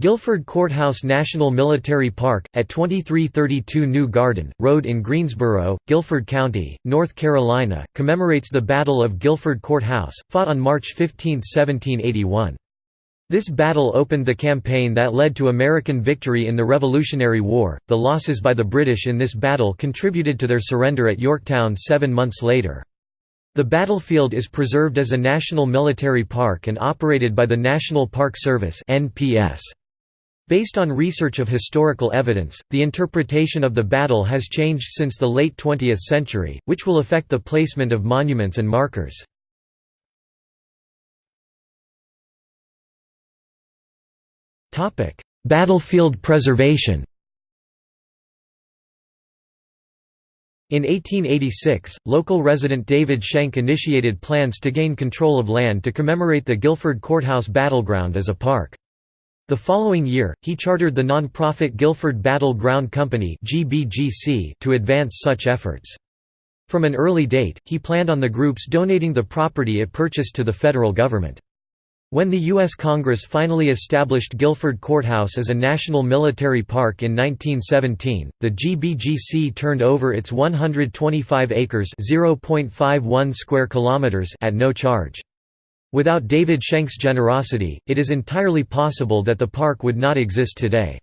Guilford Courthouse National Military Park, at 2332 New Garden, Road in Greensboro, Guilford County, North Carolina, commemorates the Battle of Guilford Courthouse, fought on March 15, 1781. This battle opened the campaign that led to American victory in the Revolutionary War. The losses by the British in this battle contributed to their surrender at Yorktown seven months later. The battlefield is preserved as a national military park and operated by the National Park Service (NPS). Based on research of historical evidence, the interpretation of the battle has changed since the late 20th century, which will affect the placement of monuments and markers. Battlefield preservation In 1886, local resident David Schenck initiated plans to gain control of land to commemorate the Guilford Courthouse battleground as a park. The following year, he chartered the non-profit Guilford Battle Ground Company to advance such efforts. From an early date, he planned on the groups donating the property it purchased to the federal government. When the U.S. Congress finally established Guilford Courthouse as a national military park in 1917, the GBGC turned over its 125 acres (0.51 square kilometers) at no charge. Without David Schenck's generosity, it is entirely possible that the park would not exist today.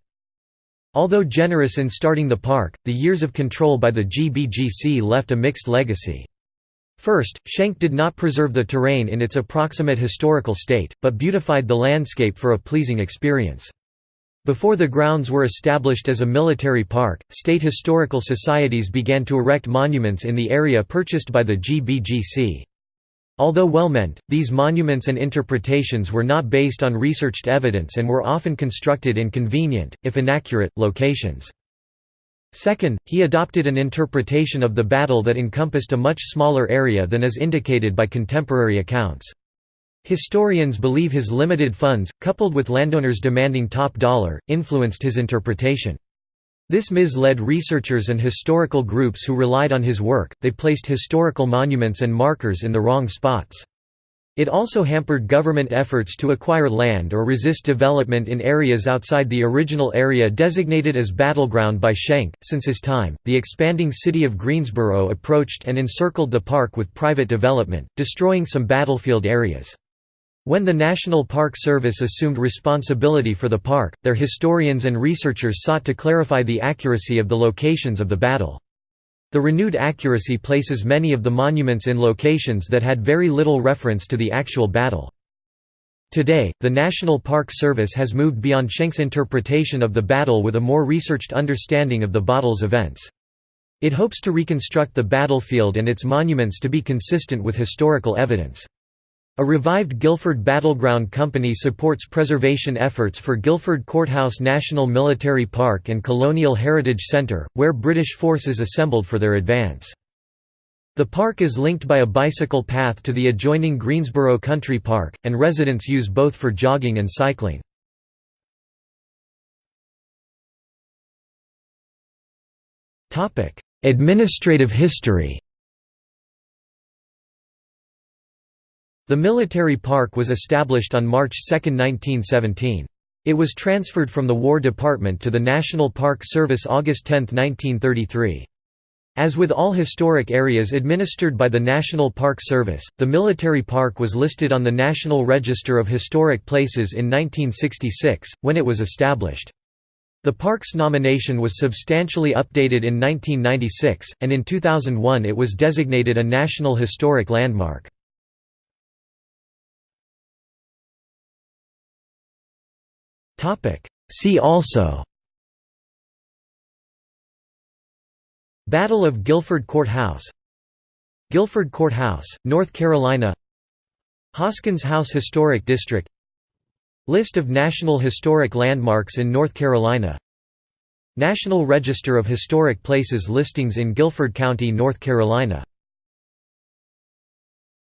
Although generous in starting the park, the years of control by the GBGC left a mixed legacy. First, Schenck did not preserve the terrain in its approximate historical state, but beautified the landscape for a pleasing experience. Before the grounds were established as a military park, state historical societies began to erect monuments in the area purchased by the GBGC. Although well-meant, these monuments and interpretations were not based on researched evidence and were often constructed in convenient, if inaccurate, locations. Second, he adopted an interpretation of the battle that encompassed a much smaller area than is indicated by contemporary accounts. Historians believe his limited funds, coupled with landowners demanding top dollar, influenced his interpretation. This misled researchers and historical groups who relied on his work, they placed historical monuments and markers in the wrong spots. It also hampered government efforts to acquire land or resist development in areas outside the original area designated as battleground by Schenck. Since his time, the expanding city of Greensboro approached and encircled the park with private development, destroying some battlefield areas. When the National Park Service assumed responsibility for the park, their historians and researchers sought to clarify the accuracy of the locations of the battle. The renewed accuracy places many of the monuments in locations that had very little reference to the actual battle. Today, the National Park Service has moved beyond Schenck's interpretation of the battle with a more researched understanding of the battle's events. It hopes to reconstruct the battlefield and its monuments to be consistent with historical evidence. A revived Guilford Battleground Company supports preservation efforts for Guilford Courthouse National Military Park and Colonial Heritage Centre, where British forces assembled for their advance. The park is linked by a bicycle path to the adjoining Greensboro Country Park, and residents use both for jogging and cycling. Administrative history The military park was established on March 2, 1917. It was transferred from the War Department to the National Park Service August 10, 1933. As with all historic areas administered by the National Park Service, the military park was listed on the National Register of Historic Places in 1966, when it was established. The park's nomination was substantially updated in 1996, and in 2001 it was designated a National Historic Landmark. See also. Battle of Guilford Courthouse. Guilford Courthouse, North Carolina. Hoskins House Historic District. List of National Historic Landmarks in North Carolina. National Register of Historic Places listings in Guilford County, North Carolina